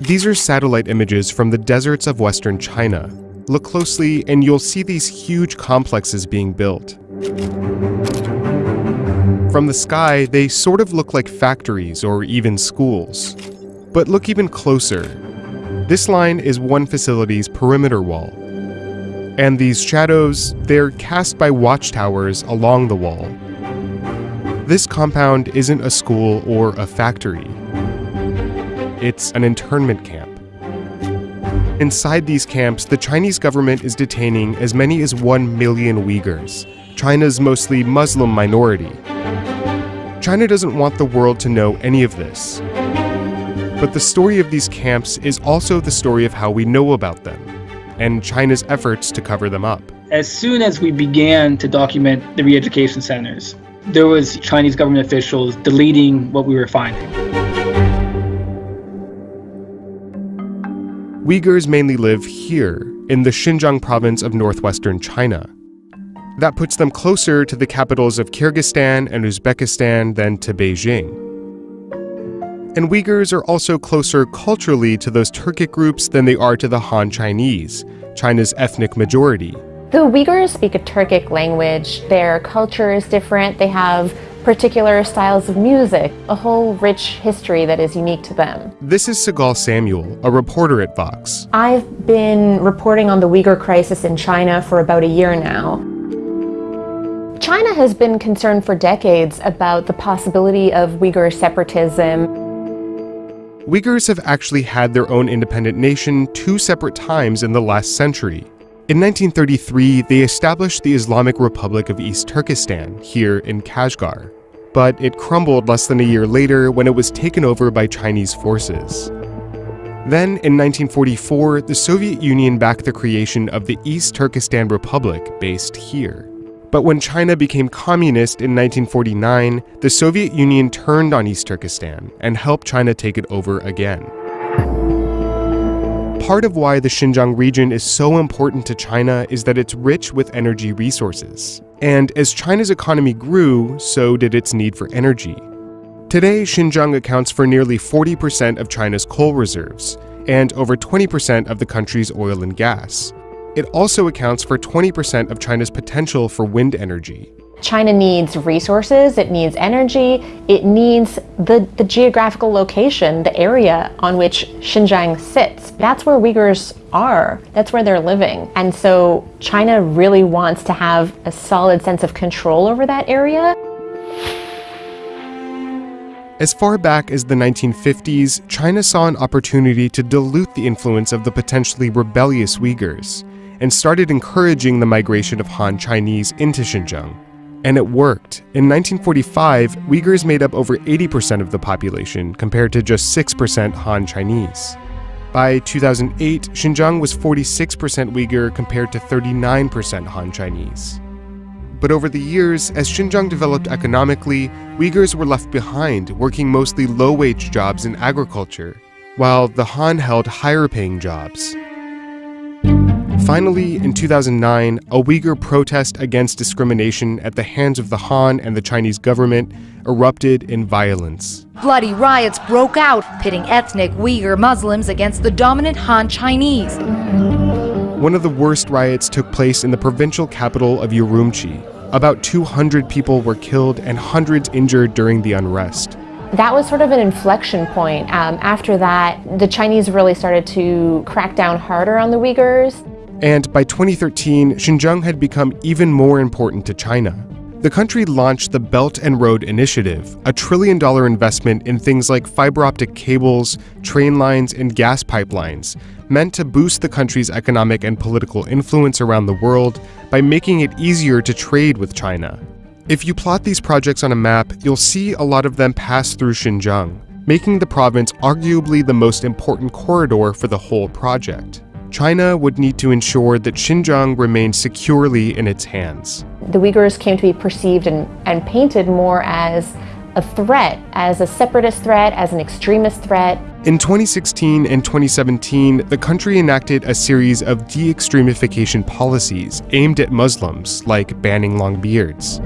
These are satellite images from the deserts of western China. Look closely and you'll see these huge complexes being built. From the sky, they sort of look like factories or even schools. But look even closer. This line is one facility's perimeter wall. And these shadows, they're cast by watchtowers along the wall. This compound isn't a school or a factory. It's an internment camp. Inside these camps, the Chinese government is detaining as many as 1 million Uyghurs, China's mostly Muslim minority. China doesn't want the world to know any of this. But the story of these camps is also the story of how we know about them, and China's efforts to cover them up. As soon as we began to document the re-education centers, there was Chinese government officials deleting what we were finding. Uyghurs mainly live here, in the Xinjiang province of northwestern China. That puts them closer to the capitals of Kyrgyzstan and Uzbekistan than to Beijing. And Uyghurs are also closer culturally to those Turkic groups than they are to the Han Chinese, China's ethnic majority. The Uyghurs speak a Turkic language. Their culture is different. They have particular styles of music, a whole rich history that is unique to them. This is Sigal Samuel, a reporter at Vox. I've been reporting on the Uyghur crisis in China for about a year now. China has been concerned for decades about the possibility of Uyghur separatism. Uyghurs have actually had their own independent nation two separate times in the last century. In 1933, they established the Islamic Republic of East Turkestan here in Kashgar, but it crumbled less than a year later when it was taken over by Chinese forces. Then, in 1944, the Soviet Union backed the creation of the East Turkestan Republic based here. But when China became communist in 1949, the Soviet Union turned on East Turkestan and helped China take it over again part of why the Xinjiang region is so important to China is that it's rich with energy resources. And as China's economy grew, so did its need for energy. Today, Xinjiang accounts for nearly 40% of China's coal reserves and over 20% of the country's oil and gas. It also accounts for 20% of China's potential for wind energy. China needs resources, it needs energy, it needs the, the geographical location, the area on which Xinjiang sits. That's where Uyghurs are, that's where they're living. And so China really wants to have a solid sense of control over that area. As far back as the 1950s, China saw an opportunity to dilute the influence of the potentially rebellious Uyghurs and started encouraging the migration of Han Chinese into Xinjiang. And it worked. In 1945, Uyghurs made up over 80% of the population, compared to just 6% Han Chinese. By 2008, Xinjiang was 46% Uyghur compared to 39% Han Chinese. But over the years, as Xinjiang developed economically, Uyghurs were left behind, working mostly low wage jobs in agriculture, while the Han held higher paying jobs. Finally, in 2009, a Uyghur protest against discrimination at the hands of the Han and the Chinese government erupted in violence. Bloody riots broke out, pitting ethnic Uyghur Muslims against the dominant Han Chinese. One of the worst riots took place in the provincial capital of Urumqi. About 200 people were killed and hundreds injured during the unrest. That was sort of an inflection point. Um, after that, the Chinese really started to crack down harder on the Uyghurs. And by 2013, Xinjiang had become even more important to China. The country launched the Belt and Road Initiative, a trillion dollar investment in things like fiber optic cables, train lines, and gas pipelines, meant to boost the country's economic and political influence around the world by making it easier to trade with China. If you plot these projects on a map, you'll see a lot of them pass through Xinjiang, making the province arguably the most important corridor for the whole project. China would need to ensure that Xinjiang remained securely in its hands. The Uyghurs came to be perceived and, and painted more as a threat, as a separatist threat, as an extremist threat. In 2016 and 2017, the country enacted a series of de-extremification policies aimed at Muslims, like banning long beards.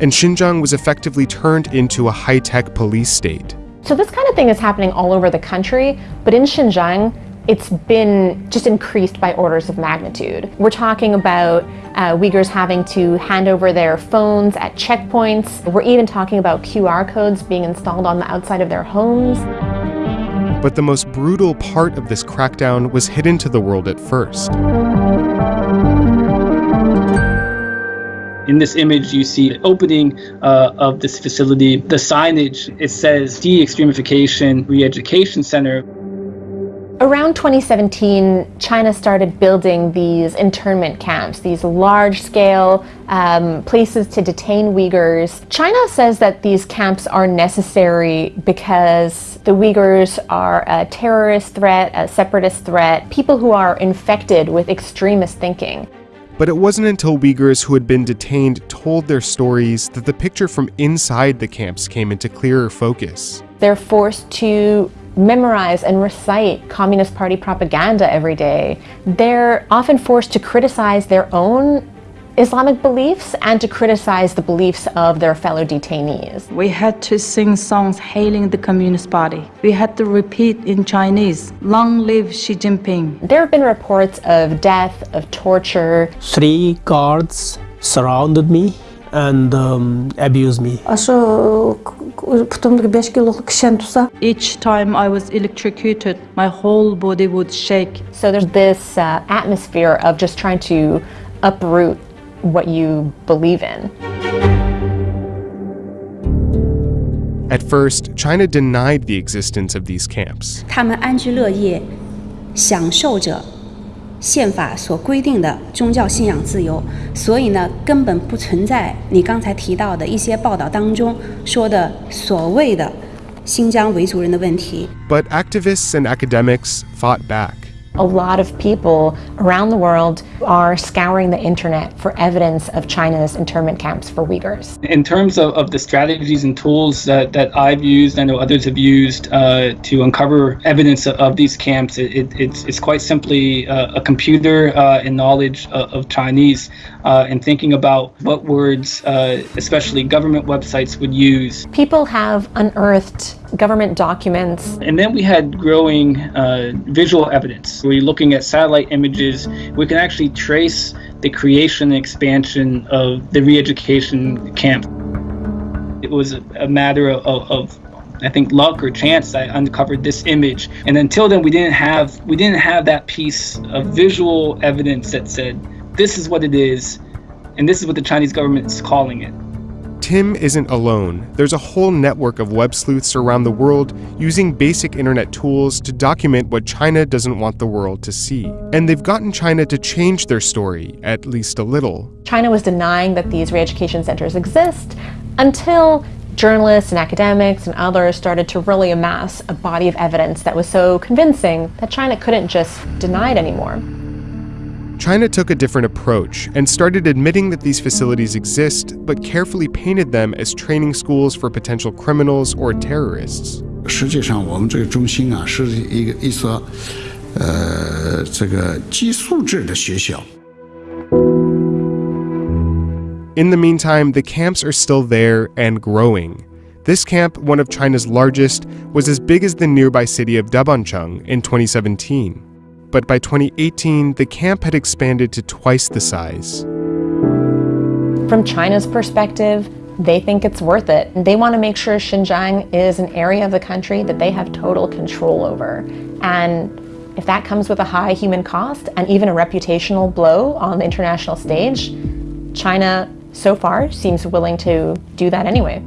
And Xinjiang was effectively turned into a high-tech police state. So this kind of thing is happening all over the country, but in Xinjiang, it's been just increased by orders of magnitude. We're talking about uh, Uyghurs having to hand over their phones at checkpoints. We're even talking about QR codes being installed on the outside of their homes. But the most brutal part of this crackdown was hidden to the world at first. In this image, you see the opening uh, of this facility. The signage, it says De-Extremification Re-Education Center. Around 2017, China started building these internment camps, these large-scale um, places to detain Uyghurs. China says that these camps are necessary because the Uyghurs are a terrorist threat, a separatist threat, people who are infected with extremist thinking. But it wasn't until Uyghurs who had been detained told their stories that the picture from inside the camps came into clearer focus. They're forced to memorize and recite Communist Party propaganda every day. They're often forced to criticize their own Islamic beliefs and to criticize the beliefs of their fellow detainees. We had to sing songs hailing the Communist Party. We had to repeat in Chinese, Long live Xi Jinping. There have been reports of death, of torture. Three guards surrounded me and um, abused me. Each time I was electrocuted, my whole body would shake. So there's this uh, atmosphere of just trying to uproot what you believe in. At first, China denied the existence of these camps. 他们安居乐业，享受着 宪法所规定的宗教信仰自由，所以呢，根本不存在你刚才提到的一些报道当中说的所谓的新疆维族人的问题。But activists and academics fought back. A lot of people around the world are scouring the internet for evidence of China's internment camps for Uyghurs. In terms of, of the strategies and tools that, that I've used, I know others have used uh, to uncover evidence of, of these camps, it, it, it's, it's quite simply uh, a computer uh, and knowledge of, of Chinese uh, and thinking about what words, uh, especially government websites, would use. People have unearthed government documents. And then we had growing uh, visual evidence. We're looking at satellite images. We can actually trace the creation and expansion of the re-education camp. It was a, matter of, of I think luck or chance I uncovered this image. And until then we didn't have we didn't have that piece of visual evidence that said this is what it is and this is what the Chinese government is calling it. Tim isn't alone. There's a whole network of web sleuths around the world using basic internet tools to document what China doesn't want the world to see. And they've gotten China to change their story, at least a little. China was denying that these re-education centers exist until journalists and academics and others started to really amass a body of evidence that was so convincing that China couldn't just deny it anymore. China took a different approach and started admitting that these facilities exist, but carefully painted them as training schools for potential criminals or terrorists. 实际上，我们这个中心啊，是一个一所呃这个寄宿制的学校。 In the meantime, the camps are still there and growing. This camp, one of China's largest, was as big as the nearby city of Dabancheng in 2017. But by 2018, the camp had expanded to twice the size. From China's perspective, they think it's worth it. They want to make sure Xinjiang is an area of the country that they have total control over. And if that comes with a high human cost and even a reputational blow on the international stage, China so far seems willing to do that anyway.